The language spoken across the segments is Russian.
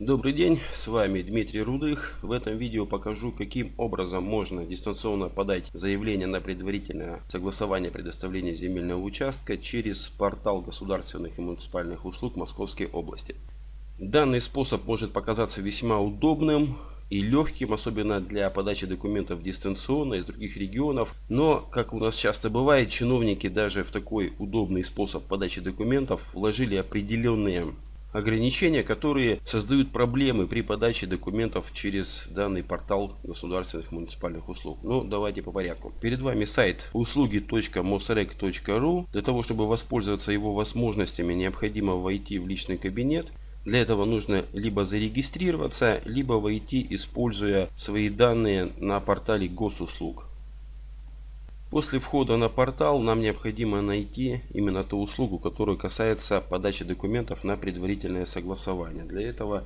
Добрый день, с вами Дмитрий Рудых. В этом видео покажу, каким образом можно дистанционно подать заявление на предварительное согласование предоставления земельного участка через портал государственных и муниципальных услуг Московской области. Данный способ может показаться весьма удобным и легким, особенно для подачи документов дистанционно из других регионов. Но, как у нас часто бывает, чиновники даже в такой удобный способ подачи документов вложили определенные ограничения, которые создают проблемы при подаче документов через данный портал государственных муниципальных услуг. Но ну, давайте по порядку. Перед вами сайт услуги.mosrec.ru. Для того, чтобы воспользоваться его возможностями, необходимо войти в личный кабинет. Для этого нужно либо зарегистрироваться, либо войти, используя свои данные на портале госуслуг. После входа на портал нам необходимо найти именно ту услугу, которая касается подачи документов на предварительное согласование. Для этого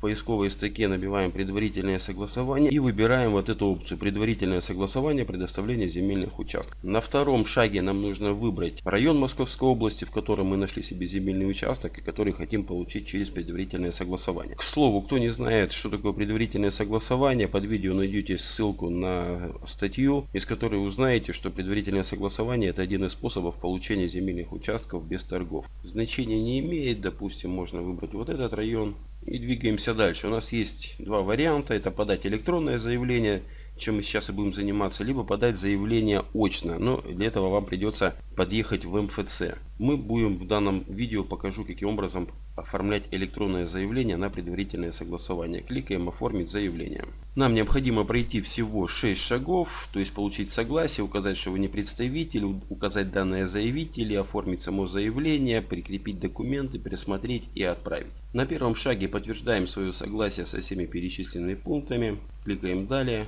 поисковой строке набиваем предварительное согласование и выбираем вот эту опцию предварительное согласование предоставления земельных участков. На втором шаге нам нужно выбрать район Московской области, в котором мы нашли себе земельный участок и который хотим получить через предварительное согласование. К слову, кто не знает, что такое предварительное согласование, под видео найдете ссылку на статью, из которой узнаете, что предварительное согласование это один из способов получения земельных участков без торгов. Значения не имеет, допустим, можно выбрать вот этот район и двигаемся дальше. У нас есть два варианта. Это подать электронное заявление, чем мы сейчас и будем заниматься, либо подать заявление очно. Но для этого вам придется подъехать в МФЦ. Мы будем в данном видео покажу, каким образом оформлять электронное заявление на предварительное согласование. Кликаем «Оформить заявление». Нам необходимо пройти всего 6 шагов, то есть получить согласие, указать, что вы не представитель, указать данные заявителя, оформить само заявление, прикрепить документы, пересмотреть и отправить. На первом шаге подтверждаем свое согласие со всеми перечисленными пунктами, кликаем «Далее».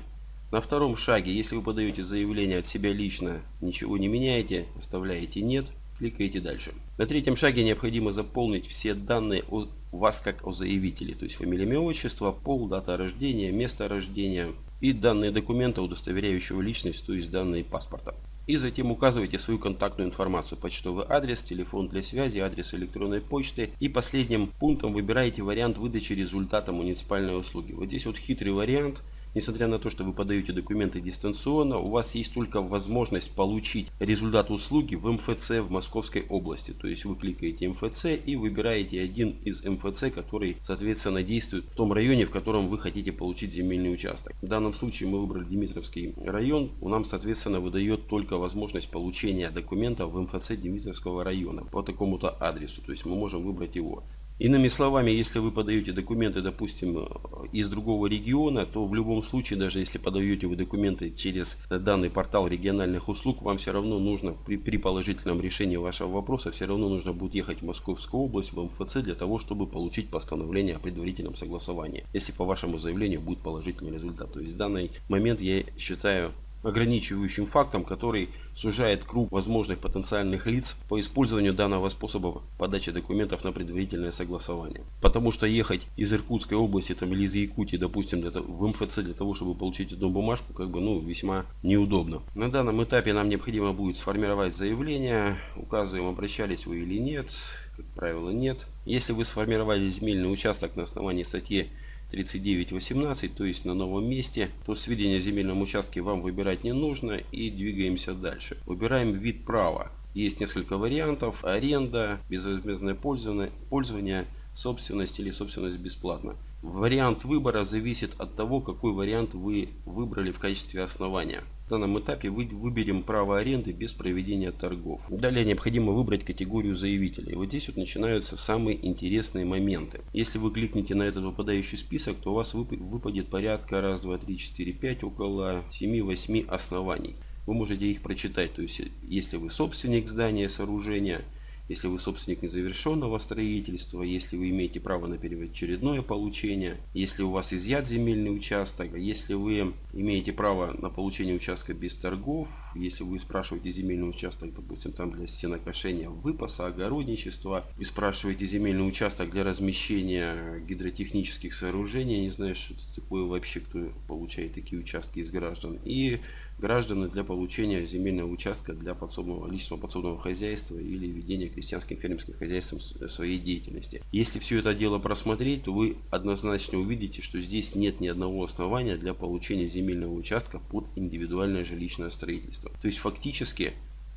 На втором шаге, если вы подаете заявление от себя лично, ничего не меняете, оставляете «Нет», кликаете дальше. На третьем шаге необходимо заполнить все данные о вас как о заявителе, то есть фамилия, имя, отчество, пол, дата рождения, место рождения и данные документа, удостоверяющего личность, то есть данные паспорта. И затем указывайте свою контактную информацию, почтовый адрес, телефон для связи, адрес электронной почты. И последним пунктом выбираете вариант выдачи результата муниципальной услуги. Вот здесь вот хитрый вариант – Несмотря на то, что вы подаете документы дистанционно, у вас есть только возможность получить результат услуги в МФЦ в Московской области. То есть вы кликаете МФЦ и выбираете один из МФЦ, который соответственно действует в том районе, в котором вы хотите получить земельный участок. В данном случае мы выбрали Димитровский район. У нам соответственно выдает только возможность получения документов в МФЦ Димитровского района по такому-то адресу. То есть мы можем выбрать его. Иными словами, если вы подаете документы, допустим, из другого региона, то в любом случае, даже если подаете вы документы через данный портал региональных услуг, вам все равно нужно при, при положительном решении вашего вопроса, все равно нужно будет ехать в Московскую область, в МФЦ, для того, чтобы получить постановление о предварительном согласовании, если по вашему заявлению будет положительный результат. То есть в данный момент я считаю ограничивающим фактом, который сужает круг возможных потенциальных лиц по использованию данного способа подачи документов на предварительное согласование. Потому что ехать из Иркутской области там, или из Якутии, допустим, для, в МФЦ для того, чтобы получить одну бумажку, как бы, ну, весьма неудобно. На данном этапе нам необходимо будет сформировать заявление, указываем, обращались вы или нет, как правило, нет. Если вы сформировали земельный участок на основании статьи 39.18, то есть на новом месте, то сведения о земельном участке вам выбирать не нужно и двигаемся дальше. Выбираем вид права. Есть несколько вариантов. Аренда, безвозмездное пользование, пользование собственность или собственность бесплатно. Вариант выбора зависит от того, какой вариант вы выбрали в качестве основания. В данном этапе вы выберем право аренды без проведения торгов. Далее необходимо выбрать категорию заявителей. Вот здесь вот начинаются самые интересные моменты. Если вы кликнете на этот выпадающий список, то у вас выпадет порядка раз, два, три, четыре, пять, около 7-8 оснований. Вы можете их прочитать. То есть, если вы собственник здания, сооружения, если вы собственник незавершенного строительства, если вы имеете право на первоочередное получение, если у вас изъят земельный участок, если вы имеете право на получение участка без торгов, если вы спрашиваете земельный участок, допустим, там для стенокошения выпаса, огородничества, и спрашиваете земельный участок для размещения гидротехнических сооружений, я не знаю, что это такое вообще, кто получает такие участки из граждан, и граждане для получения земельного участка для подсобного, личного подсобного хозяйства или ведения крестьянским фермерским хозяйством своей деятельности. Если все это дело просмотреть, то вы однозначно увидите, что здесь нет ни одного основания для получения земельного участка под индивидуальное жилищное строительство. То есть фактически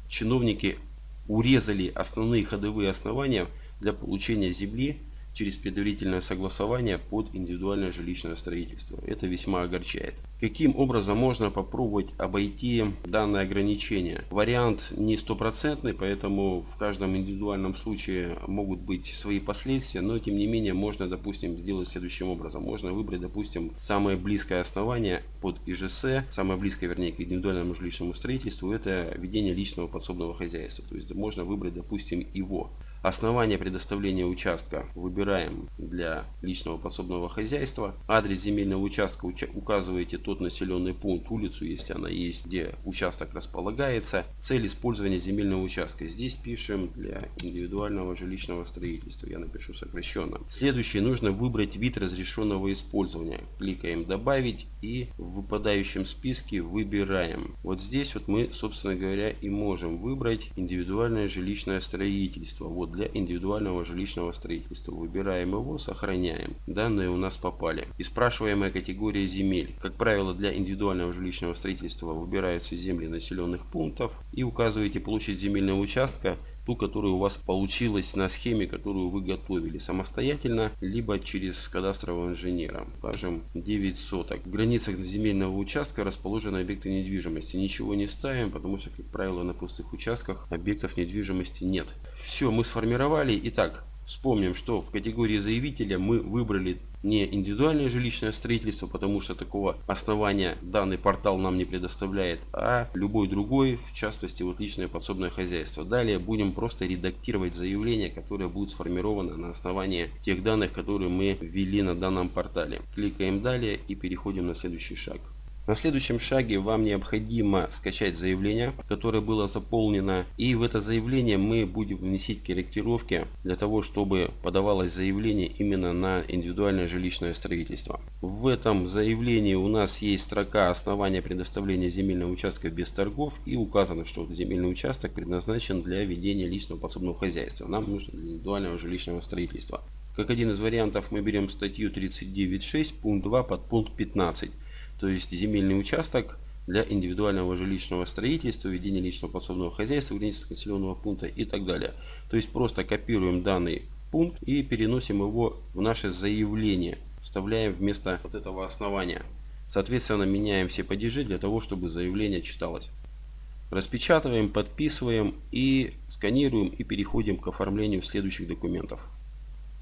чиновники урезали основные ходовые основания для получения земли через предварительное согласование под индивидуальное жилищное строительство. Это весьма огорчает. Каким образом можно попробовать обойти данное ограничение? Вариант не стопроцентный, поэтому в каждом индивидуальном случае могут быть свои последствия, но тем не менее можно, допустим, сделать следующим образом. Можно выбрать, допустим, самое близкое основание под ИЖС, самое близкое, вернее, к индивидуальному жилищному строительству, это ведение личного подсобного хозяйства. То есть можно выбрать, допустим, его. Основание предоставления участка выбираем для личного подсобного хозяйства. Адрес земельного участка указываете тот населенный пункт, улицу, если она есть, где участок располагается. Цель использования земельного участка. Здесь пишем для индивидуального жилищного строительства. Я напишу сокращенно. Следующее нужно выбрать вид разрешенного использования. Кликаем добавить и в выпадающем списке выбираем. Вот здесь вот мы, собственно говоря, и можем выбрать индивидуальное жилищное строительство. Вот для индивидуального жилищного строительства. Выбираем его, сохраняем. Данные у нас попали. И спрашиваемая категория земель. Как правило, для индивидуального жилищного строительства выбираются земли населенных пунктов и указываете площадь земельного участка ту, которая у вас получилась на схеме, которую вы готовили самостоятельно, либо через кадастрового инженера. Скажем, 9 соток. В границах земельного участка расположены объекты недвижимости. Ничего не ставим, потому что, как правило, на пустых участках объектов недвижимости нет. Все, мы сформировали. Итак, вспомним, что в категории заявителя мы выбрали не индивидуальное жилищное строительство, потому что такого основания данный портал нам не предоставляет, а любой другой, в частности вот личное подсобное хозяйство. Далее будем просто редактировать заявление, которое будет сформировано на основании тех данных, которые мы ввели на данном портале. Кликаем далее и переходим на следующий шаг. На следующем шаге вам необходимо скачать заявление, которое было заполнено. И в это заявление мы будем вносить корректировки для того, чтобы подавалось заявление именно на индивидуальное жилищное строительство. В этом заявлении у нас есть строка основания предоставления земельного участка без торгов и указано, что земельный участок предназначен для ведения личного подсобного хозяйства. Нам нужно для индивидуального жилищного строительства. Как один из вариантов мы берем статью 39.6 пункт 2 под пункт 15 то есть земельный участок для индивидуального жилищного строительства, ведения личного подсобного хозяйства, границы населенного пункта и так далее. То есть просто копируем данный пункт и переносим его в наше заявление, вставляем вместо вот этого основания. Соответственно, меняем все падежи для того, чтобы заявление читалось. Распечатываем, подписываем и сканируем и переходим к оформлению следующих документов.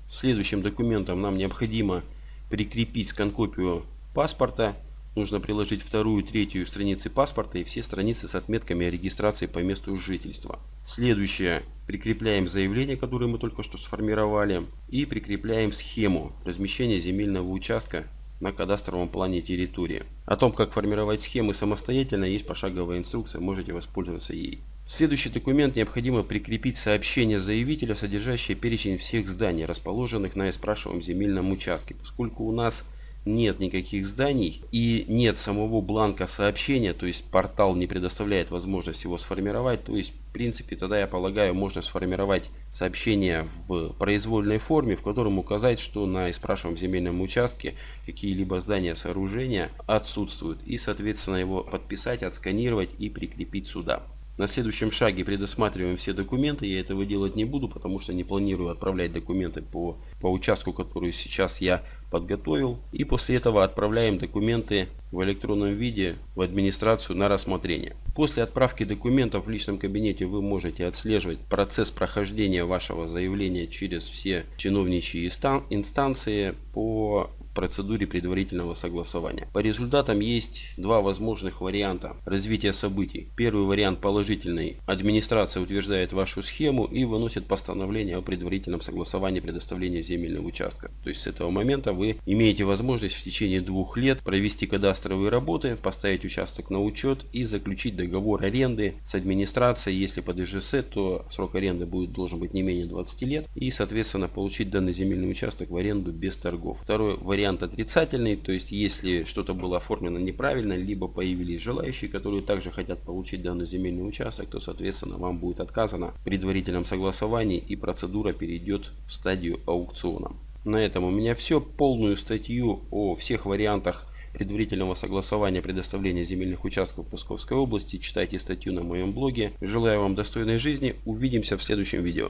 Следующим документом нам необходимо прикрепить скан-копию паспорта Нужно приложить вторую, третью страницы паспорта и все страницы с отметками о регистрации по месту жительства. Следующее. Прикрепляем заявление, которое мы только что сформировали. И прикрепляем схему размещения земельного участка на кадастровом плане территории. О том, как формировать схемы самостоятельно, есть пошаговая инструкция, можете воспользоваться ей. следующий документ необходимо прикрепить сообщение заявителя, содержащее перечень всех зданий, расположенных на спрашиваемом земельном участке. Поскольку у нас нет никаких зданий и нет самого бланка сообщения, то есть портал не предоставляет возможность его сформировать, то есть в принципе тогда я полагаю можно сформировать сообщение в произвольной форме, в котором указать, что на спрашиваемом земельном участке какие-либо здания, сооружения отсутствуют и соответственно его подписать, отсканировать и прикрепить сюда. На следующем шаге предусматриваем все документы. Я этого делать не буду, потому что не планирую отправлять документы по, по участку, который сейчас я подготовил. И после этого отправляем документы в электронном виде в администрацию на рассмотрение. После отправки документов в личном кабинете вы можете отслеживать процесс прохождения вашего заявления через все чиновничьи инстанции по процедуре предварительного согласования. По результатам есть два возможных варианта развития событий. Первый вариант положительный. Администрация утверждает вашу схему и выносит постановление о предварительном согласовании предоставления земельного участка. То есть с этого момента вы имеете возможность в течение двух лет провести кадастровые работы, поставить участок на учет и заключить договор аренды с администрацией. Если под ИЖС, то срок аренды будет должен быть не менее 20 лет и соответственно получить данный земельный участок в аренду без торгов. Второй вариант вариант отрицательный, то есть если что-то было оформлено неправильно, либо появились желающие, которые также хотят получить данный земельный участок, то соответственно вам будет отказано в предварительном согласовании и процедура перейдет в стадию аукциона. На этом у меня все. Полную статью о всех вариантах предварительного согласования предоставления земельных участков в Псковской области читайте статью на моем блоге. Желаю вам достойной жизни. Увидимся в следующем видео.